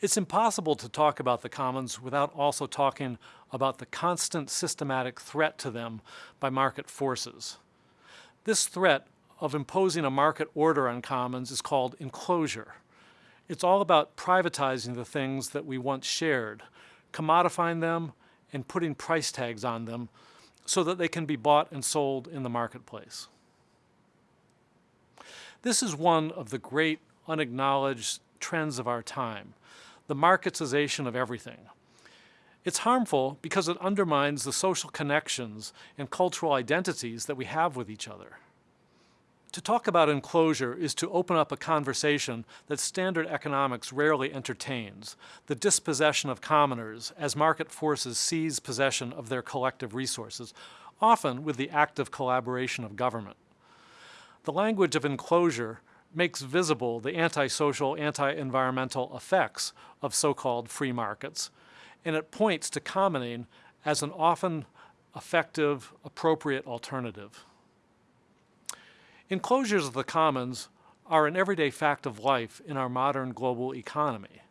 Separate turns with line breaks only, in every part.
It's impossible to talk about the commons without also talking about the constant systematic threat to them by market forces. This threat of imposing a market order on commons is called enclosure. It's all about privatizing the things that we once shared, commodifying them and putting price tags on them so that they can be bought and sold in the marketplace. This is one of the great unacknowledged trends of our time, the marketization of everything. It's harmful because it undermines the social connections and cultural identities that we have with each other. To talk about enclosure is to open up a conversation that standard economics rarely entertains, the dispossession of commoners as market forces seize possession of their collective resources, often with the active collaboration of government. The language of enclosure makes visible the antisocial, anti-environmental effects of so-called free markets, and it points to commoning as an often effective, appropriate alternative. Enclosures of the commons are an everyday fact of life in our modern global economy.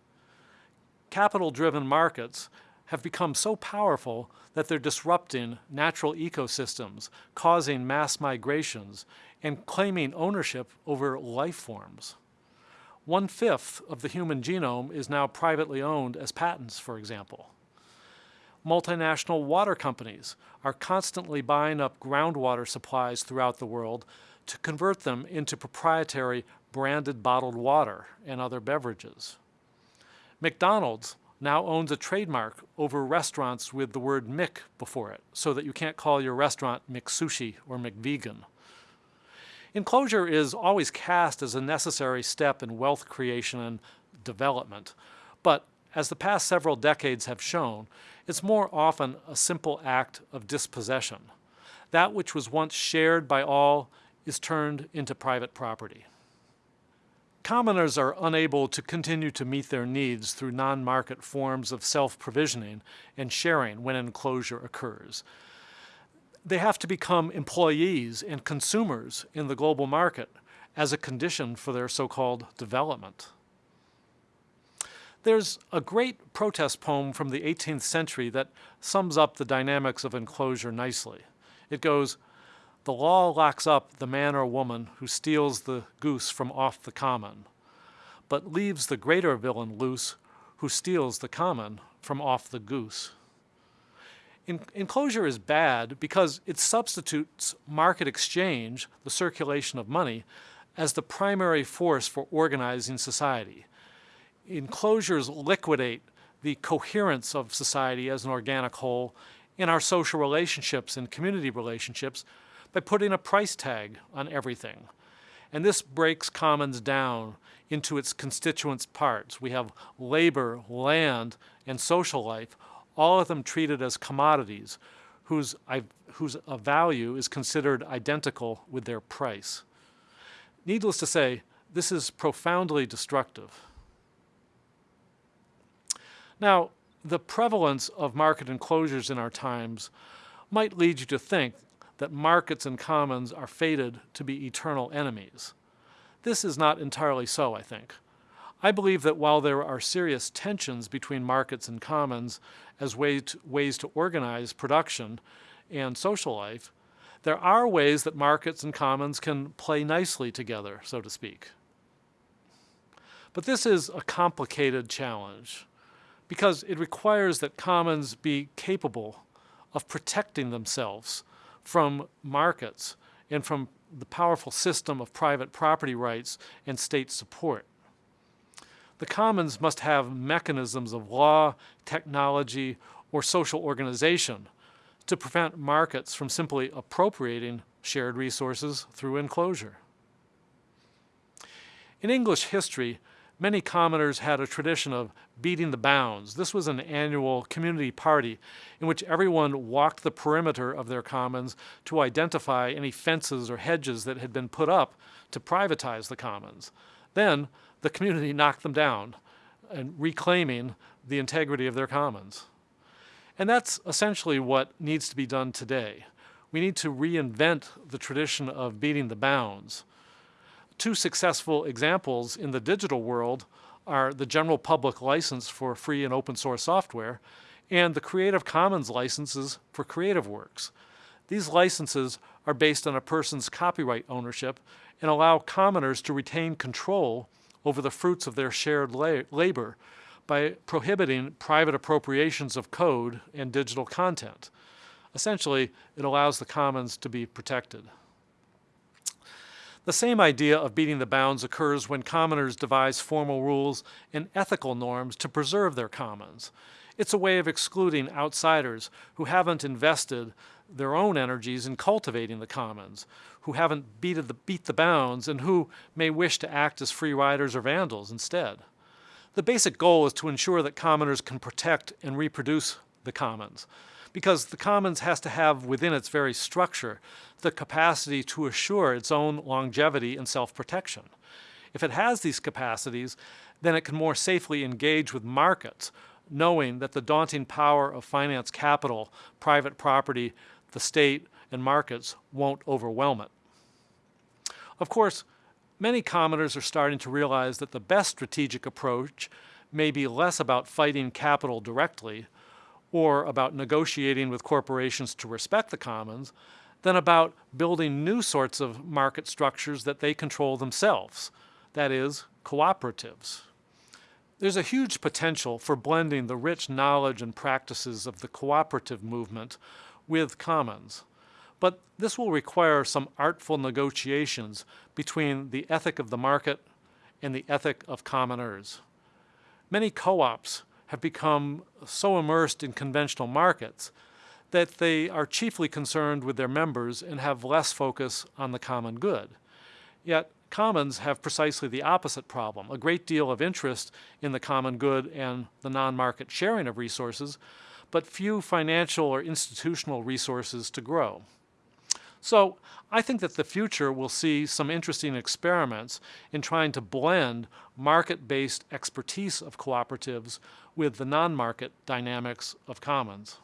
Capital-driven markets have become so powerful that they're disrupting natural ecosystems, causing mass migrations, and claiming ownership over life forms. One-fifth of the human genome is now privately owned as patents, for example. Multinational water companies are constantly buying up groundwater supplies throughout the world to convert them into proprietary branded bottled water and other beverages. McDonald's now owns a trademark over restaurants with the word Mc before it, so that you can't call your restaurant McSushi or McVegan. Enclosure is always cast as a necessary step in wealth creation and development, but as the past several decades have shown, it's more often a simple act of dispossession. That which was once shared by all is turned into private property. Commoners are unable to continue to meet their needs through non-market forms of self-provisioning and sharing when enclosure occurs. They have to become employees and consumers in the global market as a condition for their so-called development. There's a great protest poem from the 18th century that sums up the dynamics of enclosure nicely. It goes, the law locks up the man or woman who steals the goose from off the common, but leaves the greater villain loose who steals the common from off the goose. Enclosure is bad because it substitutes market exchange, the circulation of money, as the primary force for organizing society. Enclosures liquidate the coherence of society as an organic whole in our social relationships and community relationships by putting a price tag on everything. And this breaks commons down into its constituent parts. We have labor, land, and social life, all of them treated as commodities whose, whose uh, value is considered identical with their price. Needless to say, this is profoundly destructive. Now, the prevalence of market enclosures in our times might lead you to think that markets and commons are fated to be eternal enemies. This is not entirely so, I think. I believe that while there are serious tensions between markets and commons as way to, ways to organize production and social life, there are ways that markets and commons can play nicely together, so to speak. But this is a complicated challenge because it requires that commons be capable of protecting themselves from markets and from the powerful system of private property rights and state support. The commons must have mechanisms of law, technology, or social organization to prevent markets from simply appropriating shared resources through enclosure. In English history, many commoners had a tradition of beating the bounds. This was an annual community party in which everyone walked the perimeter of their commons to identify any fences or hedges that had been put up to privatize the commons. Then the community knocked them down and reclaiming the integrity of their commons. And that's essentially what needs to be done today. We need to reinvent the tradition of beating the bounds two successful examples in the digital world are the general public license for free and open source software and the Creative Commons licenses for creative works. These licenses are based on a person's copyright ownership and allow commoners to retain control over the fruits of their shared la labor by prohibiting private appropriations of code and digital content. Essentially, it allows the commons to be protected. The same idea of beating the bounds occurs when commoners devise formal rules and ethical norms to preserve their commons. It's a way of excluding outsiders who haven't invested their own energies in cultivating the commons, who haven't the, beat the bounds, and who may wish to act as free riders or vandals instead. The basic goal is to ensure that commoners can protect and reproduce the commons, because the commons has to have within its very structure the capacity to assure its own longevity and self-protection. If it has these capacities, then it can more safely engage with markets, knowing that the daunting power of finance capital, private property, the state, and markets won't overwhelm it. Of course, many commoners are starting to realize that the best strategic approach may be less about fighting capital directly or about negotiating with corporations to respect the commons than about building new sorts of market structures that they control themselves, that is, cooperatives. There's a huge potential for blending the rich knowledge and practices of the cooperative movement with commons. But this will require some artful negotiations between the ethic of the market and the ethic of commoners. Many co-ops have become so immersed in conventional markets that they are chiefly concerned with their members and have less focus on the common good. Yet commons have precisely the opposite problem, a great deal of interest in the common good and the non-market sharing of resources, but few financial or institutional resources to grow. So I think that the future will see some interesting experiments in trying to blend market-based expertise of cooperatives with the non-market dynamics of commons.